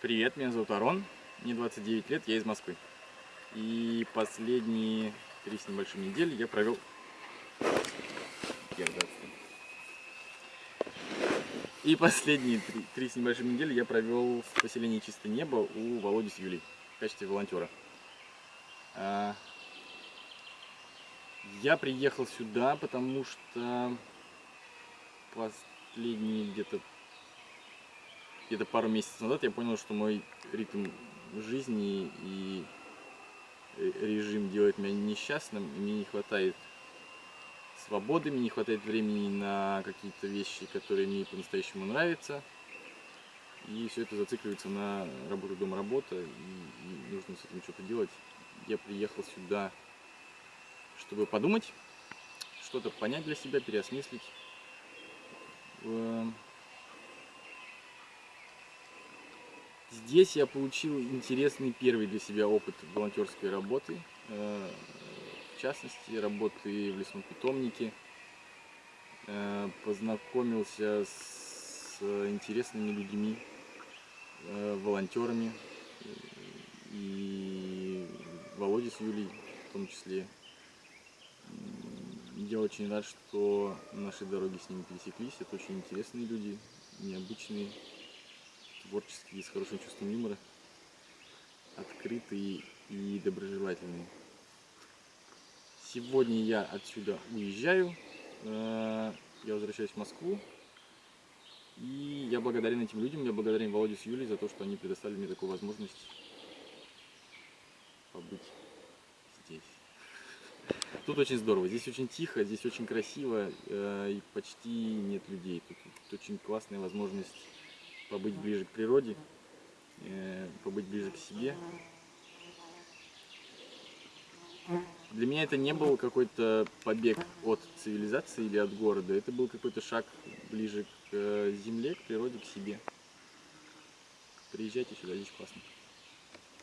Привет, меня зовут Арон, мне 29 лет, я из Москвы. И последние три с небольшим недели я провел... И последние три, три с небольшим недели я провел в поселении Чистое Небо у Володи с Юлей в качестве волонтера. А, я приехал сюда, потому что последние где-то где-то пару месяцев назад я понял, что мой ритм жизни и режим делает меня несчастным, и мне не хватает свободы, мне не хватает времени на какие-то вещи, которые мне по-настоящему нравятся. И все это зацикливается на работу, дом, работа, и, и нужно с этим что-то делать. Я приехал сюда, чтобы подумать, что-то понять для себя, переосмыслить. Здесь я получил интересный первый для себя опыт волонтерской работы, э, в частности, работы в лесном питомнике. Э, познакомился с интересными людьми, э, волонтерами, и Володя с Юлей в том числе. Я очень рад, что наши дороги с ними пересеклись. Это очень интересные люди, необычные творческие, с хорошим чувством юмора, открытые и доброжелательные. Сегодня я отсюда уезжаю, э, я возвращаюсь в Москву, и я благодарен этим людям, я благодарен Володе с Юлей за то, что они предоставили мне такую возможность побыть здесь. Тут очень здорово, здесь очень тихо, здесь очень красиво, э, и почти нет людей. Тут, тут очень классная возможность побыть ближе к природе, э, побыть ближе к себе. Для меня это не был какой-то побег от цивилизации или от города, это был какой-то шаг ближе к э, земле, к природе, к себе. Приезжайте сюда, здесь классно.